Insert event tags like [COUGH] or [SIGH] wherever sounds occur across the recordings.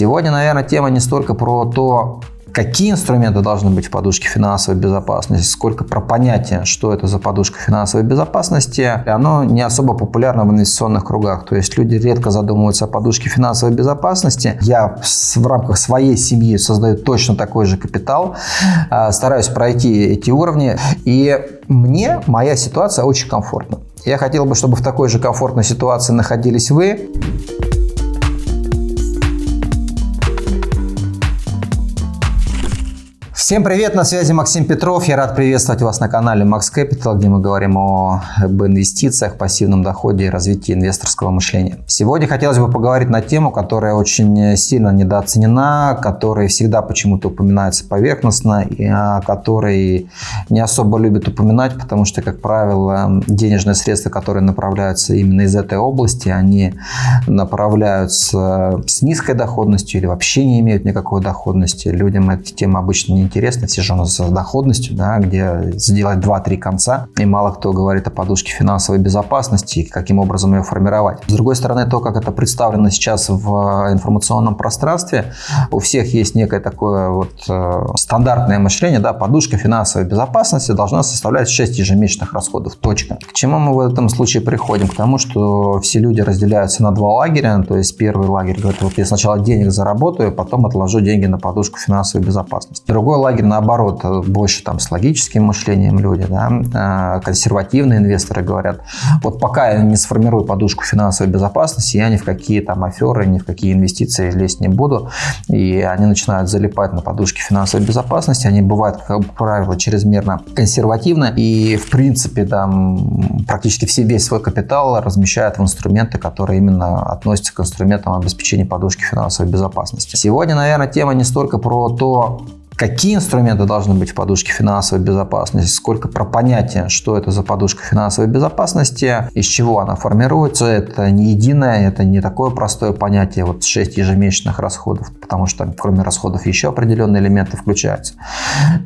Сегодня, наверное, тема не столько про то, какие инструменты должны быть в подушке финансовой безопасности, сколько про понятие, что это за подушка финансовой безопасности, оно не особо популярно в инвестиционных кругах. То есть люди редко задумываются о подушке финансовой безопасности. Я в рамках своей семьи создаю точно такой же капитал, а, стараюсь пройти эти уровни, и мне моя ситуация очень комфортна. Я хотел бы, чтобы в такой же комфортной ситуации находились вы. Всем привет, на связи Максим Петров. Я рад приветствовать вас на канале Max Capital, где мы говорим о, об инвестициях, пассивном доходе и развитии инвесторского мышления. Сегодня хотелось бы поговорить на тему, которая очень сильно недооценена, которая всегда почему-то упоминается поверхностно и о которой не особо любят упоминать, потому что, как правило, денежные средства, которые направляются именно из этой области, они направляются с низкой доходностью или вообще не имеют никакой доходности. Людям эта тема обычно не интересна интересно, все же у нас с доходностью, да, где сделать 2-3 конца, и мало кто говорит о подушке финансовой безопасности и каким образом ее формировать. С другой стороны, то, как это представлено сейчас в информационном пространстве, у всех есть некое такое вот э, стандартное мышление, да, подушка финансовой безопасности должна составлять 6 ежемесячных расходов, точка. К чему мы в этом случае приходим? К тому, что все люди разделяются на два лагеря, то есть первый лагерь говорит, вот я сначала денег заработаю, потом отложу деньги на подушку финансовой безопасности. Другой лагерь, наоборот, больше там с логическим мышлением люди, да, а, консервативные инвесторы говорят, вот пока я не сформирую подушку финансовой безопасности, я ни в какие там аферы, ни в какие инвестиции лезть не буду. И они начинают залипать на подушке финансовой безопасности. Они бывают, как правило, чрезмерно консервативны. И, в принципе, там практически все, весь свой капитал размещают в инструменты, которые именно относятся к инструментам обеспечения подушки финансовой безопасности. Сегодня, наверное, тема не столько про то, какие инструменты должны быть в подушке финансовой безопасности, сколько про понятие, что это за подушка финансовой безопасности, из чего она формируется. Это не единое, это не такое простое понятие, вот 6 ежемесячных расходов, потому что кроме расходов еще определенные элементы включаются.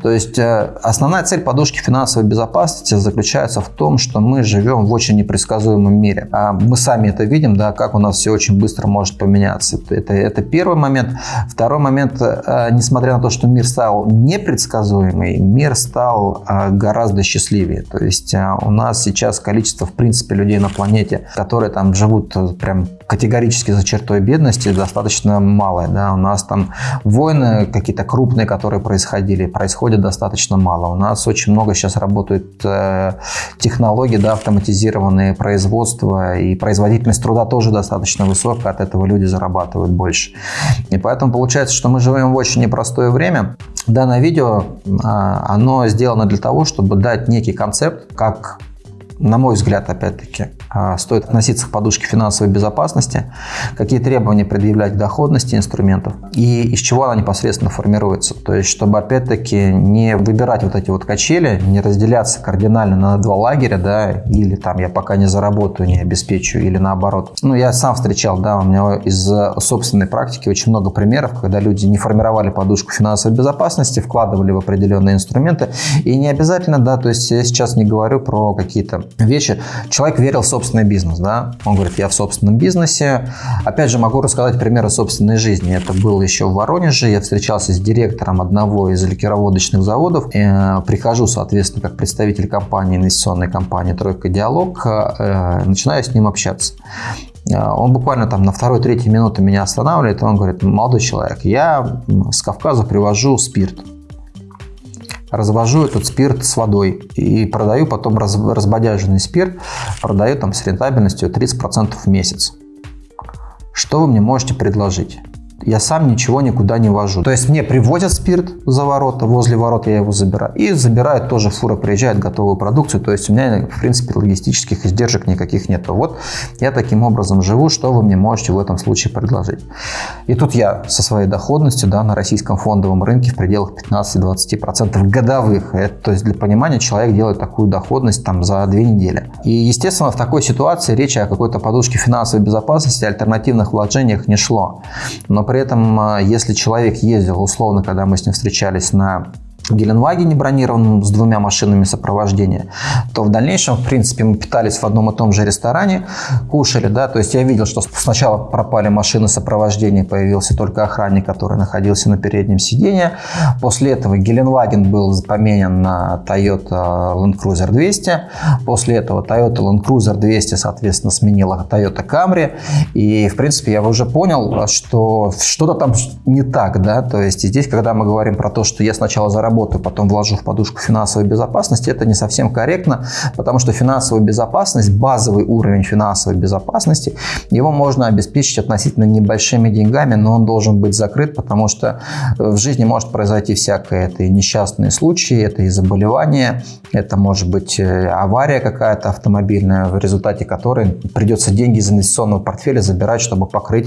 То есть э, основная цель подушки финансовой безопасности заключается в том, что мы живем в очень непредсказуемом мире. А мы сами это видим, да, как у нас все очень быстро может поменяться. Это, это первый момент. Второй момент, э, несмотря на то, что мир стал стал непредсказуемый, мир стал а, гораздо счастливее. То есть а, у нас сейчас количество, в принципе, людей на планете, которые там живут э, прям категорически за чертой бедности, достаточно малое. Да? У нас там войны какие-то крупные, которые происходили, происходят достаточно мало. У нас очень много сейчас работают э, технологии, да, автоматизированные производства, и производительность труда тоже достаточно высокая, от этого люди зарабатывают больше. И поэтому получается, что мы живем в очень непростое время, Данное видео, а, оно сделано для того, чтобы дать некий концепт, как на мой взгляд, опять-таки, а, стоит относиться к подушке финансовой безопасности, какие требования предъявлять к доходности инструментов и из чего она непосредственно формируется. То есть, чтобы, опять-таки, не выбирать вот эти вот качели, не разделяться кардинально на два лагеря, да, или там я пока не заработаю, не обеспечу, или наоборот. Ну, я сам встречал, да, у меня из собственной практики очень много примеров, когда люди не формировали подушку финансовой безопасности, вкладывали в определенные инструменты, и не обязательно, да, то есть я сейчас не говорю про какие-то вещи. Человек верил в собственный бизнес, да, он говорит, я в собственном бизнесе. Опять же, могу рассказать примеры собственной жизни. Это было еще в Воронеже, я встречался с директором одного из ликероводочных заводов. Э, прихожу, соответственно, как представитель компании, инвестиционной компании «Тройка Диалог», э, начинаю с ним общаться. Э, он буквально там на второй-третьей минуты меня останавливает, он говорит, молодой человек, я с Кавказа привожу спирт развожу этот спирт с водой и продаю потом раз, разбодяженный спирт, продаю там с рентабельностью 30% в месяц. Что вы мне можете предложить? Я сам ничего никуда не вожу. То есть мне привозят спирт за ворота, возле ворот я его забираю. И забирают тоже фура, приезжает готовую продукцию. То есть у меня, в принципе, логистических издержек никаких нет. Вот я таким образом живу, что вы мне можете в этом случае предложить. И тут я со своей доходностью да, на российском фондовом рынке в пределах 15-20% годовых. Это, то есть для понимания человек делает такую доходность там за две недели. И, естественно, в такой ситуации речи о какой-то подушке финансовой безопасности, альтернативных вложениях не шло. Но при этом, а, если человек ездил, условно, когда мы с ним встречались на Геленвагене бронированном с двумя машинами сопровождения, то в дальнейшем, в принципе, мы питались в одном и том же ресторане, кушали, да, то есть я видел, что сначала пропали машины сопровождения, появился только охранник, который находился на переднем сиденье. После этого Геленваген был поменен на Toyota Land Cruiser 200. После этого Toyota Land Cruiser 200, соответственно, сменила Toyota Camry. И, в принципе, я уже понял, что что-то там не так, да, то есть здесь, когда мы говорим про то, что я сначала заработал заработаю, потом вложу в подушку финансовой безопасности, это не совсем корректно, потому что финансовая безопасность, базовый уровень финансовой безопасности, его можно обеспечить относительно небольшими деньгами, но он должен быть закрыт, потому что в жизни может произойти всякое. Это и несчастные случаи, это и заболевания, это может быть э, авария какая-то автомобильная, в результате которой придется деньги из инвестиционного портфеля забирать, чтобы покрыть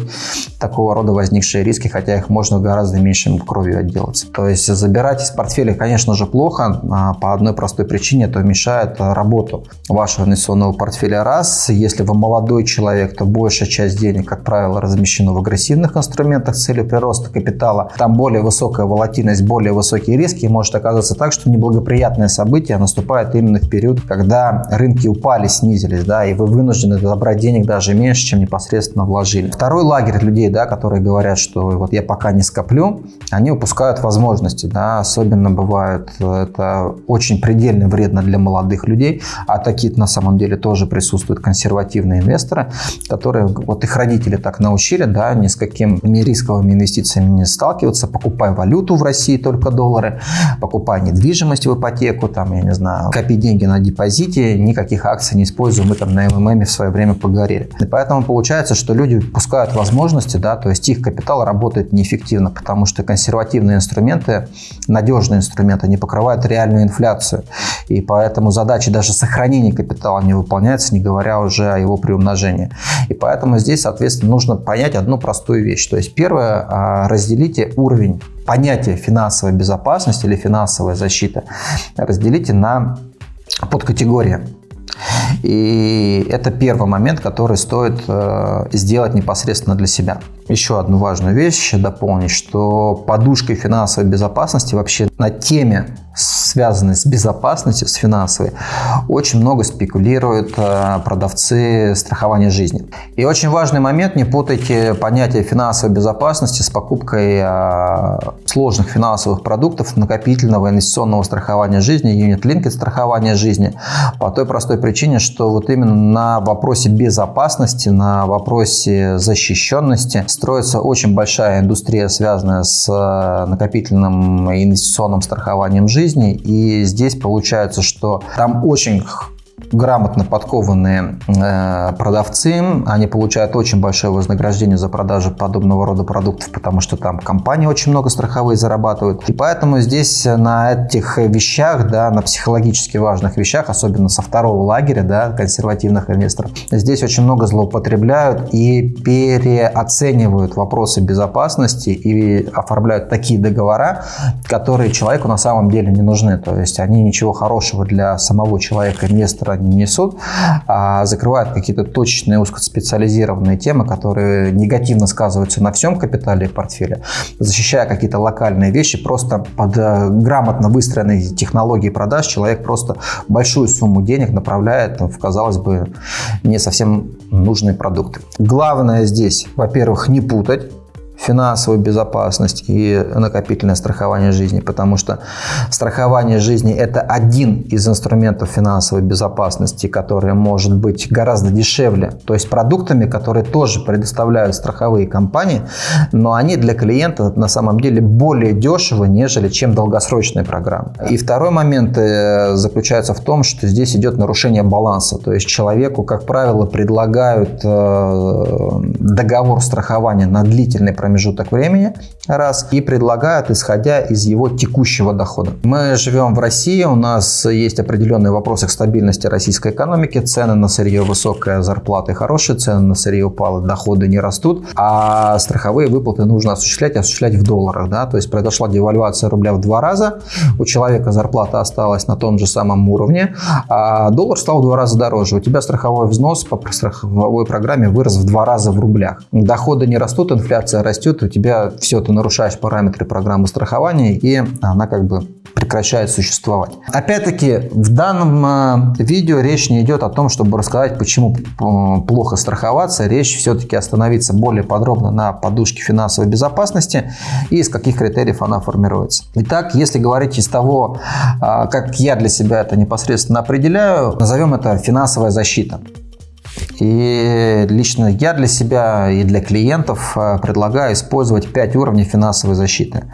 такого рода возникшие риски, хотя их можно гораздо меньшим кровью отделаться. То есть забирать из портфеля портфеле, конечно же, плохо а, по одной простой причине, это мешает работу вашего инвестиционного портфеля. Раз, если вы молодой человек, то большая часть денег, как правило, размещена в агрессивных инструментах с целью прироста капитала. Там более высокая волатильность, более высокие риски. И может оказаться так, что неблагоприятное событие наступает именно в период, когда рынки упали, снизились, да, и вы вынуждены забрать денег даже меньше, чем непосредственно вложили. Второй лагерь людей, да, которые говорят, что вот я пока не скоплю, они упускают возможности, да, особенно действительно бывает, это очень предельно вредно для молодых людей, а такие на самом деле тоже присутствуют консервативные инвесторы, которые, вот их родители так научили, да, ни с какими рисковыми инвестициями не сталкиваться, покупай валюту в России, только доллары, покупай недвижимость в ипотеку, там, я не знаю, копи деньги на депозите, никаких акций не используем, мы там на МММ в свое время погорели. И поэтому получается, что люди упускают возможности, да, то есть их капитал работает неэффективно, потому что консервативные инструменты надежные инструменты, они покрывают реальную инфляцию. И поэтому задачи даже сохранения капитала не выполняются, не говоря уже о его приумножении. И поэтому здесь, соответственно, нужно понять одну простую вещь. То есть первое, а, разделите уровень понятия финансовой безопасности или финансовая защита, разделите на подкатегории. И это первый момент, который стоит э, сделать непосредственно для себя. Еще одну важную вещь дополнить, что подушкой финансовой безопасности вообще на теме связанной с безопасностью, с финансовой, очень много спекулируют э, продавцы страхования жизни. И очень важный момент, не путайте понятие финансовой безопасности с покупкой э, сложных финансовых продуктов накопительного инвестиционного страхования жизни, юнит-линкет страхования жизни, по той простой причине, что вот именно на вопросе безопасности, на вопросе защищенности строится очень большая индустрия, связанная с э, накопительным инвестиционным страхованием жизни. И здесь получается, что там очень грамотно подкованные э, продавцы, они получают очень большое вознаграждение за продажу подобного рода продуктов, потому что там компании очень много страховые зарабатывают. И поэтому здесь на этих вещах, да, на психологически важных вещах, особенно со второго лагеря, да, консервативных инвесторов, здесь очень много злоупотребляют и переоценивают вопросы безопасности и оформляют такие договора, которые человеку на самом деле не нужны. То есть они ничего хорошего для самого человека, инвестора не несут, а закрывают какие-то точечные узкоспециализированные темы, которые негативно сказываются на всем капитале портфеля, защищая какие-то локальные вещи, просто под э, грамотно выстроенной технологией продаж человек просто большую сумму денег направляет в, казалось бы, не совсем нужные продукты. Главное здесь, во-первых, не путать финансовую безопасность и накопительное страхование жизни, потому что страхование жизни – это один из инструментов финансовой безопасности, который может быть гораздо дешевле, то есть продуктами, которые тоже предоставляют страховые компании, но они для клиента на самом деле более дешевы, нежели чем долгосрочные программы. И второй момент э, заключается в том, что здесь идет нарушение баланса, то есть человеку, как правило, предлагают э, договор страхования на длительный промежуток промежуток времени, раз, и предлагают, исходя из его текущего дохода. Мы живем в России, у нас есть определенные вопросы к стабильности российской экономики, цены на сырье высокая, зарплаты хорошие, цены на сырье упали, доходы не растут, а страховые выплаты нужно осуществлять, осуществлять в долларах, да, то есть произошла девальвация рубля в два раза, у человека зарплата осталась на том же самом уровне, а доллар стал в два раза дороже, у тебя страховой взнос по страховой программе вырос в два раза в рублях, доходы не растут, инфляция растет, растет, у тебя все, ты нарушаешь параметры программы страхования, и она как бы прекращает существовать. Опять-таки, в данном э, видео речь не идет о том, чтобы рассказать, почему э, плохо страховаться. Речь все-таки остановиться более подробно на подушке финансовой безопасности и из каких критериев она формируется. Итак, если говорить из того, э, как я для себя это непосредственно определяю, назовем это финансовая защита. И лично я для себя и для клиентов э, предлагаю использовать 5 уровней финансовой защиты.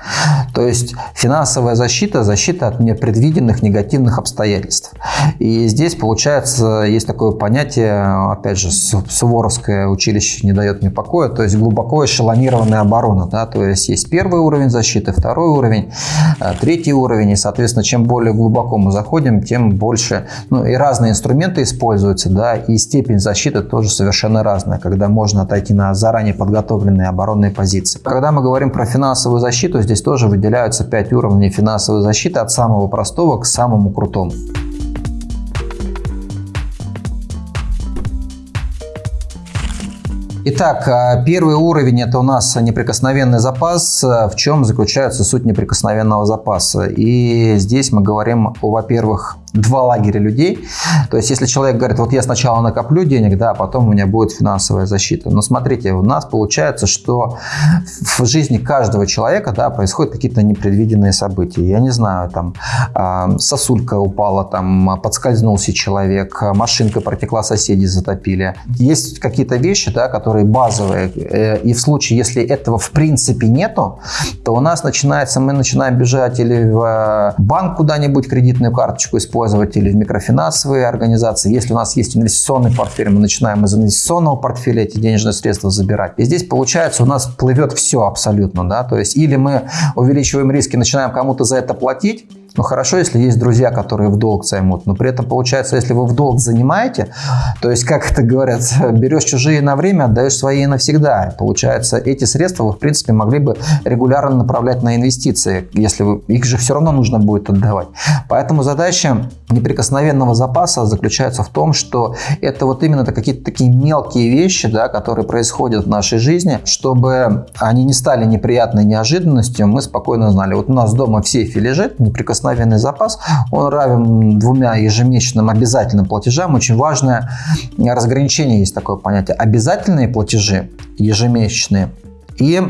То есть финансовая защита – защита от непредвиденных негативных обстоятельств. И здесь, получается, есть такое понятие, опять же, Суворовское училище не дает мне покоя, то есть глубоко эшелонированная оборона. Да? То есть есть первый уровень защиты, второй уровень, э, третий уровень. И, соответственно, чем более глубоко мы заходим, тем больше, ну и разные инструменты используются, да, и степень защиты защита тоже совершенно разная, когда можно отойти на заранее подготовленные оборонные позиции. Когда мы говорим про финансовую защиту, здесь тоже выделяются 5 уровней финансовой защиты от самого простого к самому крутому. Итак, а, первый уровень – это у нас неприкосновенный запас. В чем заключается суть неприкосновенного запаса? И здесь мы говорим, во-первых, два лагеря людей. То есть, если человек говорит, вот я сначала накоплю денег, да, а потом у меня будет финансовая защита. Но смотрите, у нас получается, что в жизни каждого человека, да, происходят какие-то непредвиденные события. Я не знаю, там э, сосулька упала, там подскользнулся человек, машинка протекла, соседи затопили. Есть какие-то вещи, да, которые базовые. Э, и в случае, если этого в принципе нету, то у нас начинается, мы начинаем бежать или в банк куда-нибудь кредитную карточку использовать, использовать или в микрофинансовые организации. Если у нас есть инвестиционный портфель, мы начинаем из инвестиционного портфеля эти денежные средства забирать. И здесь получается у нас плывет все абсолютно. Да? То есть или мы увеличиваем риски, начинаем кому-то за это платить, ну хорошо, если есть друзья, которые в долг займут, но при этом получается, если вы в долг занимаете, то есть, как это говорят, [LAUGHS] берешь чужие на время, отдаешь свои навсегда. Получается, эти средства вы, в принципе, могли бы регулярно направлять на инвестиции, если вы, их же все равно нужно будет отдавать. Поэтому задача неприкосновенного запаса заключается в том, что это вот именно какие-то такие мелкие вещи, да, которые происходят в нашей жизни, чтобы они не стали неприятной неожиданностью, мы спокойно знали, вот у нас дома в сейфе лежит неприкосновенный неприкосновенный запас, он равен двумя ежемесячным обязательным платежам. Очень важное разграничение есть такое понятие. Обязательные платежи ежемесячные и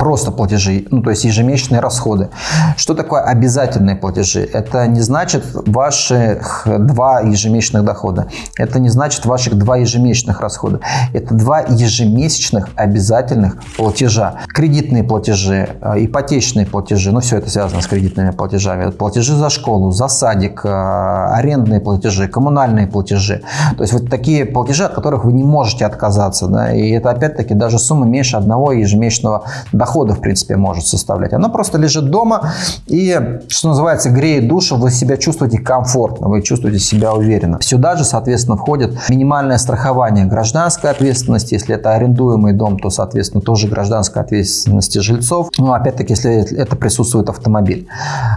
просто платежи, ну то есть ежемесячные расходы. Что такое обязательные платежи? Это не значит ваших два ежемесячных дохода. Это не значит ваших два ежемесячных расхода. Это два ежемесячных обязательных платежа. Кредитные платежи, э, ипотечные платежи, ну все это связано с кредитными платежами. Платежи за школу, за садик, э, арендные платежи, коммунальные платежи. То есть вот такие платежи, от которых вы не можете отказаться. Да? И это опять-таки даже сумма меньше одного ежемесячного дохода дохода, в принципе, может составлять. Она просто лежит дома и, что называется, греет душу, вы себя чувствуете комфортно, вы чувствуете себя уверенно. Сюда же, соответственно, входит минимальное страхование гражданской ответственности. Если это арендуемый дом, то, соответственно, тоже гражданская ответственности жильцов. Ну, опять-таки, если это присутствует автомобиль.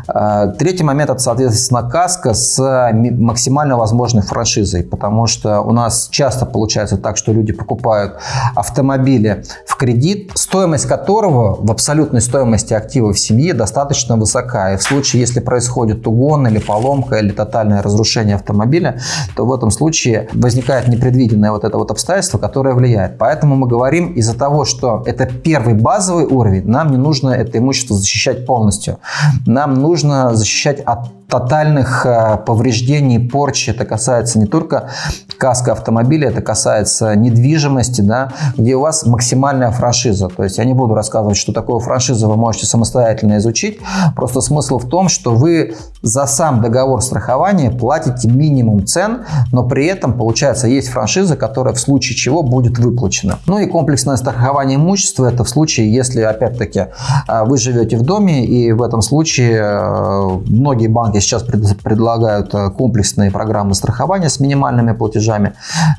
А, третий момент – это, соответственно, каска с максимально возможной франшизой, потому что у нас часто получается так, что люди покупают автомобили в кредит, стоимость которого в абсолютной стоимости активов семьи достаточно высока. И в случае, если происходит угон или поломка или тотальное разрушение автомобиля, то в этом случае возникает непредвиденное вот это вот обстоятельство, которое влияет. Поэтому мы говорим из-за того, что это первый базовый уровень, нам не нужно это имущество защищать полностью. Нам нужно защищать от тотальных э, повреждений, порчи. Это касается не только каска автомобиля, это касается недвижимости, да, где у вас максимальная франшиза. То есть я не буду рассказывать, что такое франшиза, вы можете самостоятельно изучить. Просто смысл в том, что вы за сам договор страхования платите минимум цен, но при этом, получается, есть франшиза, которая в случае чего будет выплачена. Ну и комплексное страхование имущества – это в случае, если, опять-таки, э, вы живете в доме, и в этом случае э, многие банки сейчас предлагают э, комплексные программы страхования с минимальными платежами.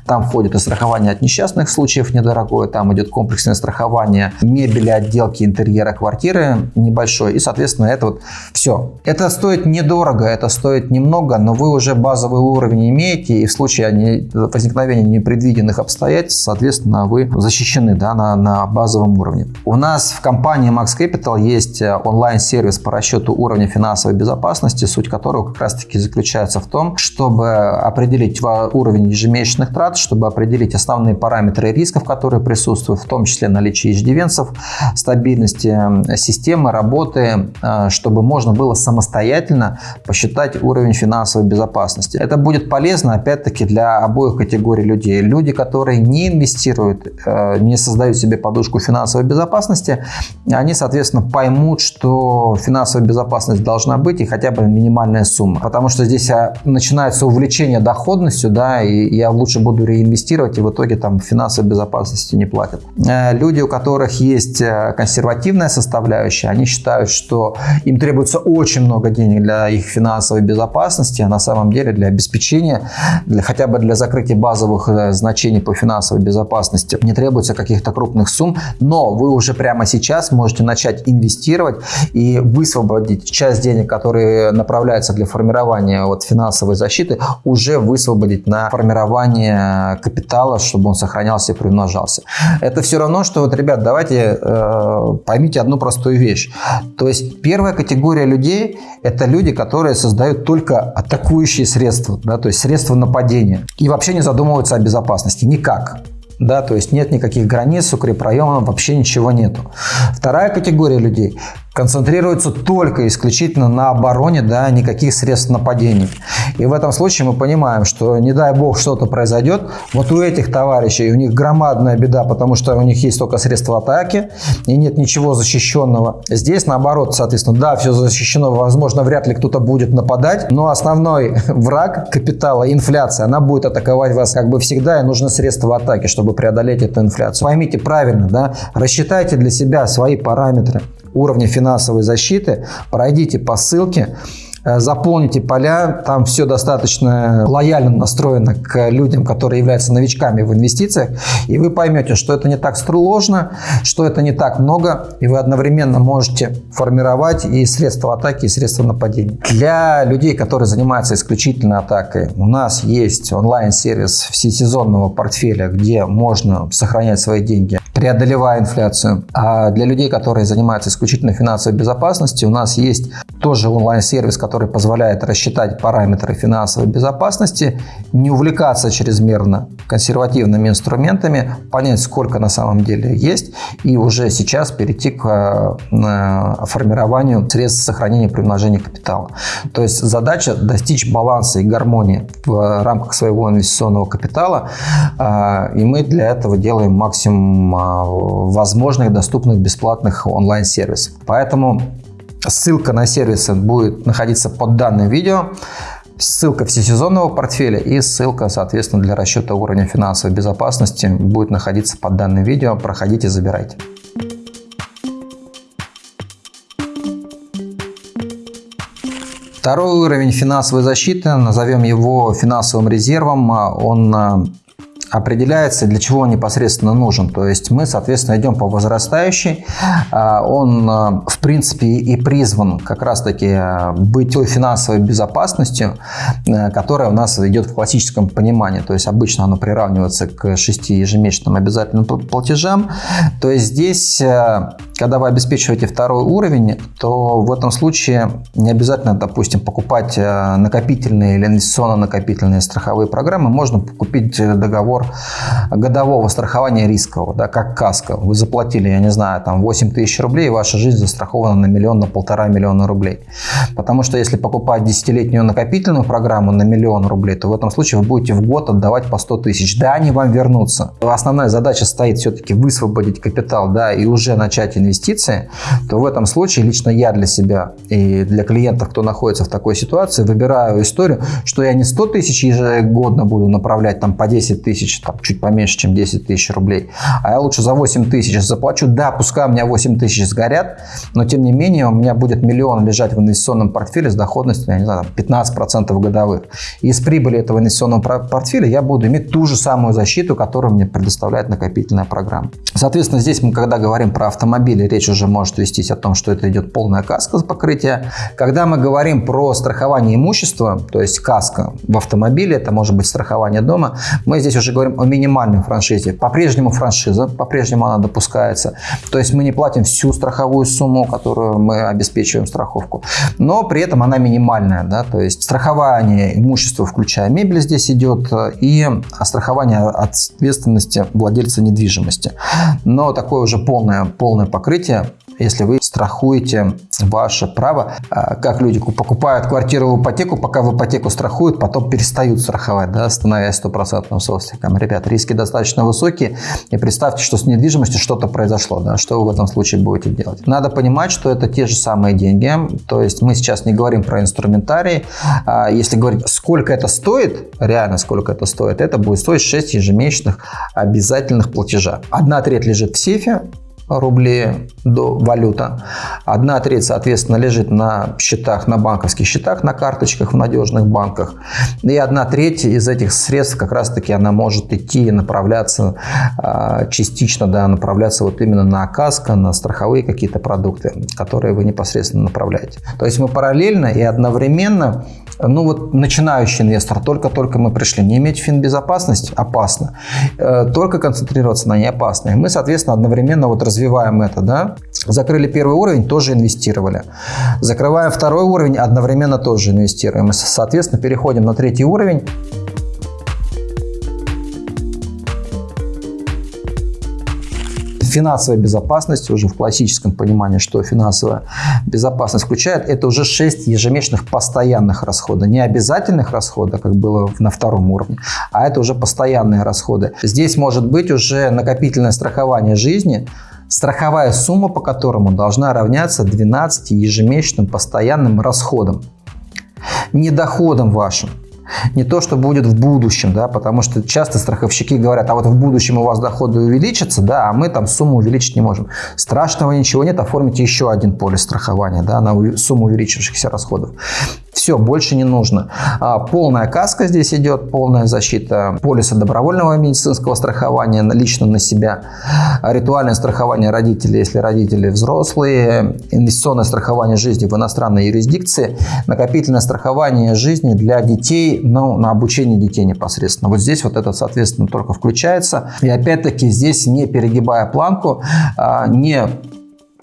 Там входит и страхование от несчастных случаев недорогое, там идет комплексное страхование мебели, отделки, интерьера квартиры небольшой. И, соответственно, это вот все. Это стоит недорого, это стоит немного, но вы уже базовый уровень имеете, и в случае возникновения непредвиденных обстоятельств, соответственно, вы защищены да, на, на базовом уровне. У нас в компании Max Capital есть э, онлайн-сервис по расчету уровня финансовой безопасности, суть которого как раз-таки заключается в том, чтобы определить уровень ежемесячных трат, чтобы определить основные параметры рисков, которые присутствуют, в том числе наличие иждивенцев, стабильности системы, работы, э, чтобы можно было самостоятельно посчитать уровень финансовой безопасности. Это будет полезно, опять-таки, для обоих категорий людей. Люди, которые не инвестируют, э, не создают себе подушку финансовой безопасности, они, соответственно, поймут, что финансовая безопасность должна быть и хотя бы минимальная сумма. Потому что здесь а, начинается увлечение доходностью, да, и я лучше буду реинвестировать, и в итоге там финансовой безопасности не платят. Э, люди, у которых есть э, консервативная составляющая, они считают, что им требуется очень много денег для их финансовой безопасности, а на самом деле для обеспечения, для, хотя бы для закрытия базовых э, значений по финансовой безопасности не требуется каких-то крупных сумм, но вы уже прямо сейчас можете начать инвестировать и высвободить часть денег, которые направляются для формирования вот финансовой защиты, уже высвободить на формирование капитала, чтобы он сохранялся и примножался. Это все равно, что вот, ребят, давайте э, поймите одну простую вещь. То есть первая категория людей – это люди, которые создают только атакующие средства, да, то есть средства нападения. И вообще не задумываются о безопасности никак. Да, то есть нет никаких границ, укрепрайонов, вообще ничего нету. Вторая категория людей концентрируется только исключительно на обороне, да, никаких средств нападений. И в этом случае мы понимаем, что не дай бог что-то произойдет, вот у этих товарищей, у них громадная беда, потому что у них есть только средства атаки и нет ничего защищенного. Здесь наоборот, соответственно, да, все защищено, возможно, вряд ли кто-то будет нападать, но основной [LAUGHS] враг капитала, инфляция, она будет атаковать вас как бы всегда, и нужны средства атаки, чтобы преодолеть эту инфляцию. Поймите правильно, да, рассчитайте для себя свои параметры уровня финансовой защиты, пройдите по ссылке, заполните поля, там все достаточно лояльно настроено к людям, которые являются новичками в инвестициях, и вы поймете, что это не так сложно, что это не так много, и вы одновременно можете формировать и средства атаки, и средства нападения. Для людей, которые занимаются исключительно атакой, у нас есть онлайн-сервис всесезонного портфеля, где можно сохранять свои деньги, преодолевая инфляцию. А для людей, которые занимаются исключительно финансовой безопасностью, у нас есть тоже онлайн-сервис, который который позволяет рассчитать параметры финансовой безопасности, не увлекаться чрезмерно консервативными инструментами, понять, сколько на самом деле есть, и уже сейчас перейти к э, формированию средств сохранения при умножении капитала. То есть задача достичь баланса и гармонии в рамках своего инвестиционного капитала, э, и мы для этого делаем максимум э, возможных доступных бесплатных онлайн-сервисов. Поэтому Ссылка на сервисы будет находиться под данным видео. Ссылка всесезонного портфеля и ссылка, соответственно, для расчета уровня финансовой безопасности будет находиться под данным видео. Проходите, забирайте. Второй уровень финансовой защиты, назовем его финансовым резервом, он определяется, для чего он непосредственно нужен. То есть мы, соответственно, идем по возрастающей. А, он, а, в принципе, и призван как раз-таки а, быть той финансовой безопасностью, которая у нас идет в классическом понимании. То есть обычно оно приравнивается к шести ежемесячным обязательным платежам. То есть здесь, когда вы обеспечиваете второй уровень, то в этом случае не обязательно, допустим, покупать накопительные или инвестиционно-накопительные страховые программы. Можно купить договор годового страхования рискового, да, как каска. Вы заплатили, я не знаю, там 8 тысяч рублей, и ваша жизнь застрахована на миллион, на полтора миллиона рублей. Потому что если покупать десятилетнюю накопительную программу на миллион рублей, то в этом случае вы будете в год отдавать по 100 тысяч. Да, они вам вернутся. Основная задача стоит все-таки высвободить капитал, да, и уже начать инвестиции, то в этом случае лично я для себя и для клиентов, кто находится в такой ситуации, выбираю историю, что я не 100 тысяч ежегодно буду направлять там по 10 тысяч, там, чуть поменьше, чем 10 тысяч рублей, а я лучше за 8 тысяч заплачу. Да, пускай у меня 8 тысяч сгорят, но тем не менее у меня будет миллион лежать в инвестиционном портфеле с доходностью, я не знаю, 15% годовых. И из прибыли этого инвестиционного портфеля я буду иметь ту же самую защиту, которую мне предоставляет накопительная программа. Соответственно, здесь мы, когда говорим про автомобили, речь уже может вестись о том, что это идет полная каска покрытия. Когда мы говорим про страхование имущества, то есть каска в автомобиле, это может быть страхование дома, мы здесь уже говорим о минимальной франшизе. По-прежнему франшиза, по-прежнему она допускается. То есть мы не платим всю страховую сумму, которую мы обеспечиваем страховку, но при этом она минимальная. Да? То есть страхование имущества, включая мебель, здесь идет, и страхование ответственности владельца недвижимости. Но такое уже полное, полное покрытие если вы страхуете ваше право, а, как люди покупают квартиру в ипотеку, пока в ипотеку страхуют, потом перестают страховать, да, становясь стопроцентным собственником. Ребят, риски достаточно высокие, и представьте, что с недвижимостью что-то произошло, да, что вы в этом случае будете делать. Надо понимать, что это те же самые деньги, то есть мы сейчас не говорим про инструментарий, а если говорить, сколько это стоит, реально сколько это стоит, это будет стоить 6 ежемесячных обязательных платежа. Одна треть лежит в сейфе, рублей до валюта. Одна треть, соответственно, лежит на счетах, на банковских счетах, на карточках в надежных банках. И одна треть из этих средств как раз-таки она может идти и направляться а, частично, да, направляться вот именно на каско, на страховые какие-то продукты, которые вы непосредственно направляете. То есть мы параллельно и одновременно ну вот начинающий инвестор, только-только мы пришли, не иметь финбезопасность опасно, э, только концентрироваться на ней мы, соответственно, одновременно вот развиваем это, да. Закрыли первый уровень, тоже инвестировали. Закрываем второй уровень, одновременно тоже инвестируем. И, соответственно, переходим на третий уровень. Финансовая безопасность, уже в классическом понимании, что финансовая безопасность включает, это уже 6 ежемесячных постоянных расходов. Не обязательных расходов, как было на втором уровне, а это уже постоянные расходы. Здесь может быть уже накопительное страхование жизни, страховая сумма по которому должна равняться 12 ежемесячным постоянным расходам. Не доходам вашим, не то, что будет в будущем, да, потому что часто страховщики говорят, а вот в будущем у вас доходы увеличатся, да, а мы там сумму увеличить не можем. Страшного ничего нет, оформите еще один полис страхования да, на сумму увеличившихся расходов. Все, больше не нужно. А, полная каска здесь идет, полная защита полиса добровольного медицинского страхования лично на себя, ритуальное страхование родителей, если родители взрослые, инвестиционное страхование жизни в иностранной юрисдикции, накопительное страхование жизни для детей, ну, на обучение детей непосредственно. Вот здесь вот это, соответственно, только включается. И опять-таки здесь не перегибая планку, а, не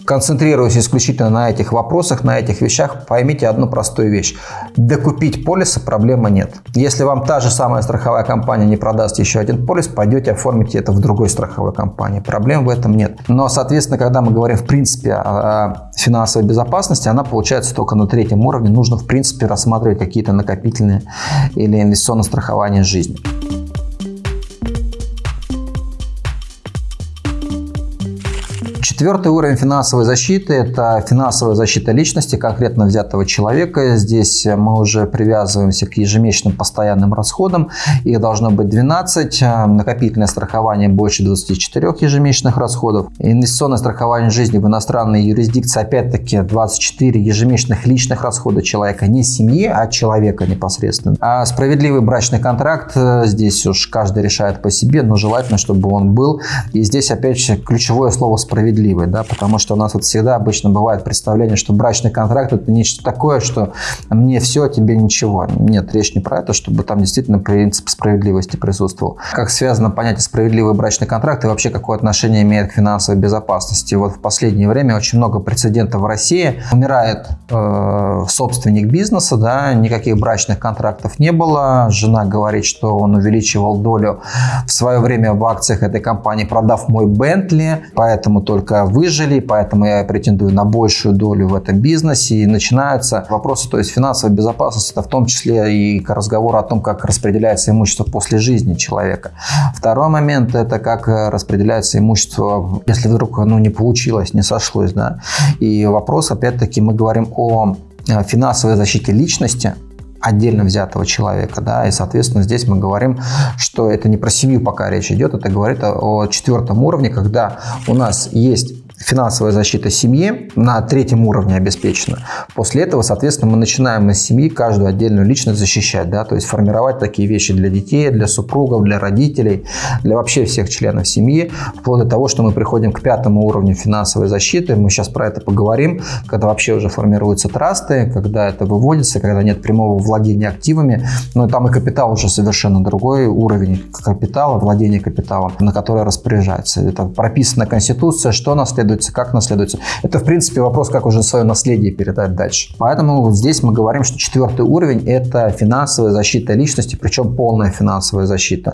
концентрируясь исключительно на этих вопросах, на этих вещах, поймите одну простую вещь. Докупить полиса проблемы нет. Если вам та же самая страховая компания не продаст еще один полис, пойдете оформите это в другой страховой компании. Проблем в этом нет. Но, соответственно, когда мы говорим в принципе о финансовой безопасности, она получается только на третьем уровне. Нужно в принципе рассматривать какие-то накопительные или инвестиционное страхование жизни. Четвертый уровень финансовой защиты – это финансовая защита личности конкретно взятого человека. Здесь мы уже привязываемся к ежемесячным постоянным расходам. Их должно быть 12. Накопительное страхование больше 24 ежемесячных расходов. Инвестиционное страхование жизни в иностранной юрисдикции опять-таки 24 ежемесячных личных расхода человека. Не семьи, а человека непосредственно. А справедливый брачный контракт – здесь уж каждый решает по себе, но желательно, чтобы он был. И здесь опять ключевое слово «справедливый» справедливой, да, потому что у нас вот всегда обычно бывает представление, что брачный контракт это нечто такое, что мне все, а тебе ничего. Нет, речь не про это, чтобы там действительно принцип справедливости присутствовал. Как связано понятие справедливый брачный контракт и вообще какое отношение имеет к финансовой безопасности. Вот в последнее время очень много прецедентов в России. Умирает э, собственник бизнеса, да, никаких брачных контрактов не было. Жена говорит, что он увеличивал долю в свое время в акциях этой компании, продав мой Бентли, поэтому только выжили, поэтому я претендую на большую долю в этом бизнесе. И начинаются вопросы, то есть финансовой безопасности, это в том числе и разговор о том, как распределяется имущество после жизни человека. Второй момент – это как распределяется имущество, если вдруг оно не получилось, не сошлось. Да? И вопрос, опять-таки, мы говорим о э, финансовой защите личности, отдельно взятого человека, да, и, соответственно, здесь мы говорим, что это не про семью пока речь идет, это говорит о четвертом уровне, когда у нас есть финансовая защита семьи на третьем уровне обеспечена. После этого, соответственно, мы начинаем из семьи каждую отдельную личность защищать, да, то есть формировать такие вещи для детей, для супругов, для родителей, для вообще всех членов семьи, вплоть до того, что мы приходим к пятому уровню финансовой защиты. Мы сейчас про это поговорим, когда вообще уже формируются трасты, когда это выводится, когда нет прямого владения активами, но там и капитал уже совершенно другой уровень капитала, владения капиталом, на который распоряжается. Это прописана Конституция, что наследует наследуется, как наследуется. Это, в принципе, вопрос, как уже свое наследие передать дальше. Поэтому вот здесь мы говорим, что четвертый уровень – это финансовая защита личности, причем полная финансовая защита.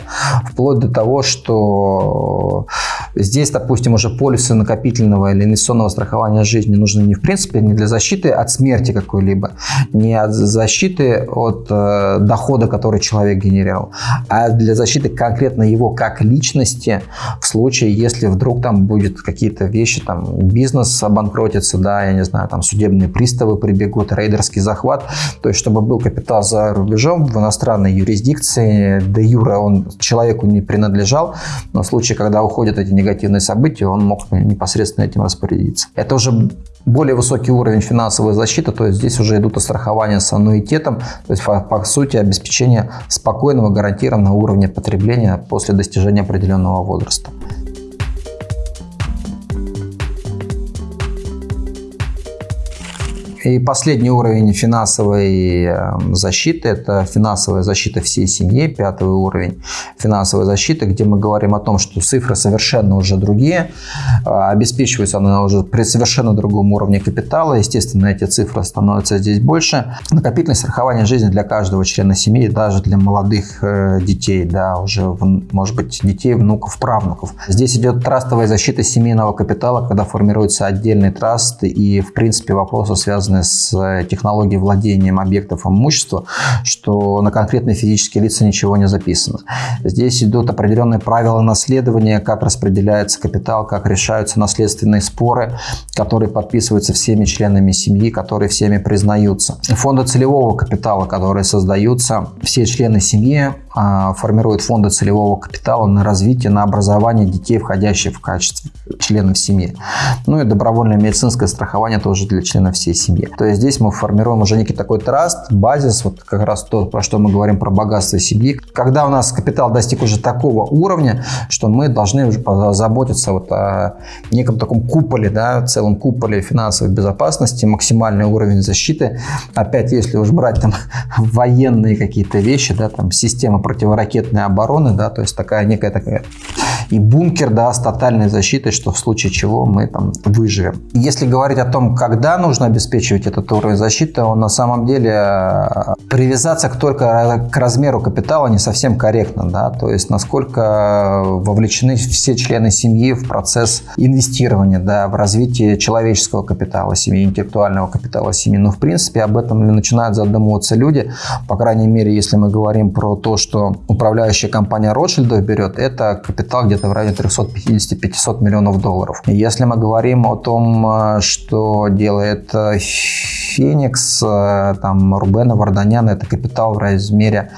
Вплоть до того, что здесь, допустим, уже полисы накопительного или инвестиционного страхования жизни нужны не в принципе не для защиты от смерти какой-либо, не от защиты от э, дохода, который человек генерировал, а для защиты конкретно его как личности в случае, если вдруг там будет какие-то вещи, там бизнес обанкротится, да, я не знаю, там судебные приставы прибегут, рейдерский захват, то есть чтобы был капитал за рубежом в иностранной юрисдикции, де юра он человеку не принадлежал, но в случае, когда уходят эти негативные события, он мог непосредственно этим распорядиться. Это уже более высокий уровень финансовой защиты, то есть здесь уже идут страхования с аннуитетом, то есть по, по сути обеспечение спокойного гарантированного уровня потребления после достижения определенного возраста. И последний уровень финансовой эм, защиты – это финансовая защита всей семьи, пятый уровень финансовой защиты, где мы говорим о том, что цифры совершенно уже другие, а, обеспечивается она уже при совершенно другом уровне капитала, естественно, эти цифры становятся здесь больше. Накопительное страхование жизни для каждого члена семьи, даже для молодых э, детей, да, уже, может быть, детей, внуков, правнуков. Здесь идет трастовая защита семейного капитала, когда формируется отдельный траст, и, в принципе, вопросы связаны связанные с э, технологией владением объектов имущества, что на конкретные физические лица ничего не записано. Здесь идут определенные правила наследования, как распределяется капитал, как решаются наследственные споры, которые подписываются всеми членами семьи, которые всеми признаются. Фонды целевого капитала, которые создаются, все члены семьи а, формируют фонды целевого капитала на развитие, на образование детей, входящих в качестве членов семьи. Ну и добровольное медицинское страхование тоже для членов всей семьи. То есть здесь мы формируем уже некий такой траст, базис, вот как раз то, про что мы говорим про богатство семьи. Когда у нас капитал достиг уже такого уровня, что мы должны уже заботиться вот о неком таком куполе, да, целом куполе финансовой безопасности, максимальный уровень защиты. Опять, если уж брать там [LAUGHS] военные какие-то вещи, да, там система противоракетной обороны, да, то есть такая некая такая и бункер, да, с тотальной защитой, что в случае чего мы там выживем. Если говорить о том, когда нужно обеспечивать этот уровень защиты, он на самом деле э, привязаться к только к размеру капитала не совсем корректно, да, то есть насколько вовлечены все члены семьи в процесс инвестирования, да, в развитие человеческого капитала семьи, интеллектуального капитала семьи. Но в принципе об этом начинают задумываться люди, по крайней мере, если мы говорим про то, что управляющая компания Ротшильдов берет, это капитал где-то в районе 350-500 миллионов долларов. Если мы говорим о том, э, что делает э, Феникс, э, там Рубена Варданяна, это капитал в размере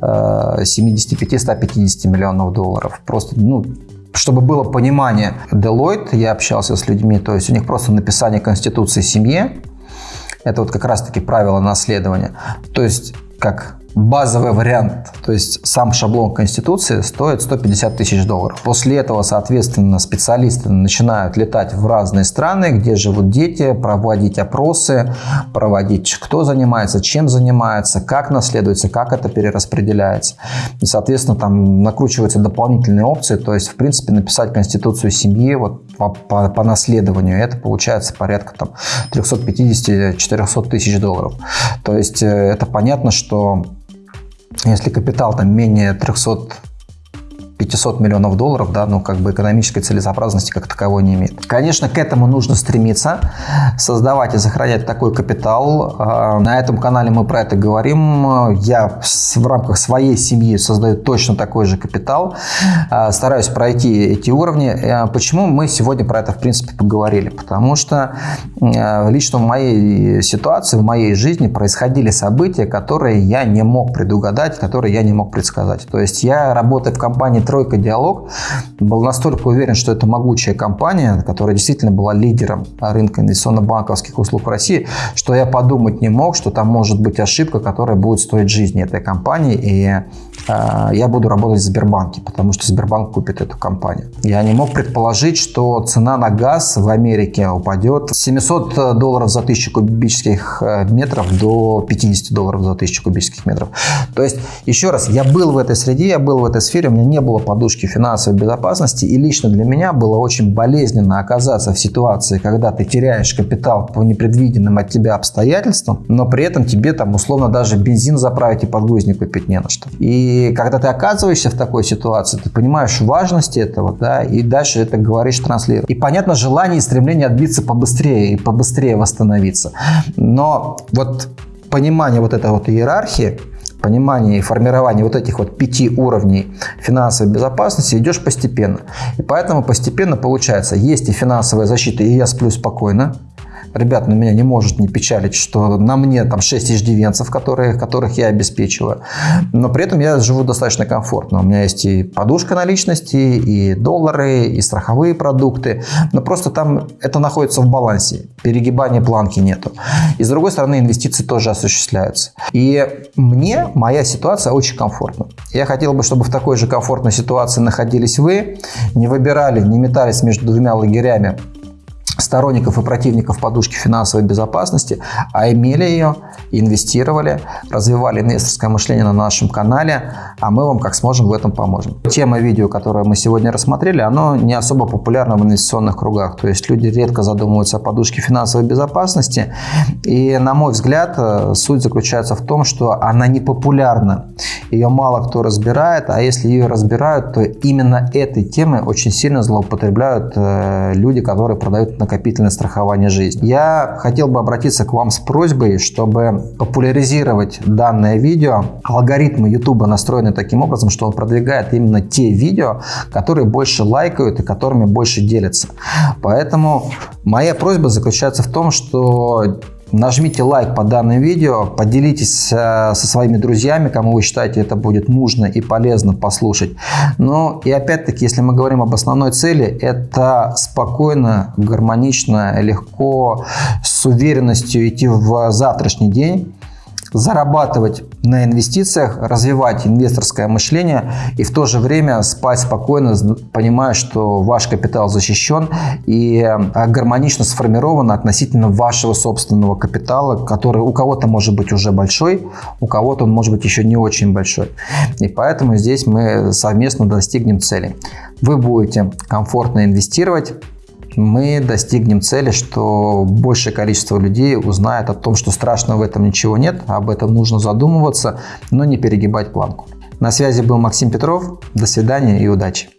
75-150 миллионов долларов. Просто, ну, чтобы было понимание, Deloitte, я общался с людьми, то есть у них просто написание Конституции семье, это вот как раз-таки правило наследования. То есть как базовый вариант, то есть сам шаблон Конституции стоит 150 тысяч долларов. После этого, соответственно, специалисты начинают летать в разные страны, где живут дети, проводить опросы, проводить, кто занимается, чем занимается, как наследуется, как это перераспределяется. И, соответственно, там накручиваются дополнительные опции, то есть, в принципе, написать Конституцию семьи вот по, по, по наследованию, это получается порядка там 350-400 тысяч долларов. То есть, э, это понятно, что если капитал там менее 300 500 миллионов долларов, да, ну, как бы экономической целесообразности как таковой не имеет. Конечно, к этому нужно стремиться, создавать и сохранять такой капитал. А, на этом канале мы про это говорим. Я в рамках своей семьи создаю точно такой же капитал, а, стараюсь пройти эти уровни. А, почему мы сегодня про это, в принципе, поговорили? Потому что лично в моей ситуации, в моей жизни происходили события, которые я не мог предугадать, которые я не мог предсказать. То есть я, работая в компании «Тройка Диалог», был настолько уверен, что это могучая компания, которая действительно была лидером рынка инвестиционно-банковских услуг в России, что я подумать не мог, что там может быть ошибка, которая будет стоить жизни этой компании, и я буду работать в Сбербанке, потому что Сбербанк купит эту компанию. Я не мог предположить, что цена на газ в Америке упадет с 700 долларов за тысячу кубических э, метров до 50 долларов за тысячу кубических метров. То есть, еще раз, я был в этой среде, я был в этой сфере, у меня не было подушки финансовой безопасности, и лично для меня было очень болезненно оказаться в ситуации, когда ты теряешь капитал по непредвиденным от тебя обстоятельствам, но при этом тебе там условно даже бензин заправить и подгузник купить не на что. И когда ты оказываешься в такой ситуации, ты понимаешь важность этого, да, и дальше это говоришь, транслируешь. И понятно желание и стремление отбиться побыстрее и побыстрее восстановиться. Но вот понимание вот этой вот иерархии, понимание и формирование вот этих вот пяти уровней финансовой безопасности идешь постепенно. И поэтому постепенно получается, есть и финансовая защита, и я сплю спокойно, ребят, на меня не может не печалить, что на мне там 6 иждивенцев, которые, которых я обеспечиваю. Но при этом я живу достаточно комфортно. У меня есть и подушка наличности, и доллары, и страховые продукты. Но просто там это находится в балансе. Перегибания планки нету. И с другой стороны, инвестиции тоже осуществляются. И мне моя ситуация очень комфортна. Я хотел бы, чтобы в такой же комфортной ситуации находились вы, не выбирали, не метались между двумя лагерями сторонников и противников подушки финансовой безопасности, а имели ее, инвестировали, развивали инвесторское мышление на нашем канале, а мы вам как сможем в этом поможем. Тема видео, которое мы сегодня рассмотрели, оно не особо популярно в инвестиционных кругах, то есть люди редко задумываются о подушке финансовой безопасности, и на мой взгляд э, суть заключается в том, что она не популярна, ее мало кто разбирает, а если ее разбирают, то именно этой темой очень сильно злоупотребляют э, люди, которые продают накопительное страхование жизни. Я хотел бы обратиться к вам с просьбой, чтобы популяризировать данное видео. Алгоритмы YouTube настроены таким образом, что он продвигает именно те видео, которые больше лайкают и которыми больше делятся. Поэтому моя просьба заключается в том, что Нажмите лайк по данному видео, поделитесь э, со своими друзьями, кому вы считаете это будет нужно и полезно послушать. Ну и опять-таки, если мы говорим об основной цели, это спокойно, гармонично, легко, с уверенностью идти в завтрашний день зарабатывать на инвестициях, развивать инвесторское мышление и в то же время спать спокойно, понимая, что ваш капитал защищен и а, гармонично сформирован относительно вашего собственного капитала, который у кого-то может быть уже большой, у кого-то он может быть еще не очень большой. И поэтому здесь мы совместно достигнем цели. Вы будете комфортно инвестировать, мы достигнем цели, что большее количество людей узнает о том, что страшного в этом ничего нет, об этом нужно задумываться, но не перегибать планку. На связи был Максим Петров. До свидания и удачи!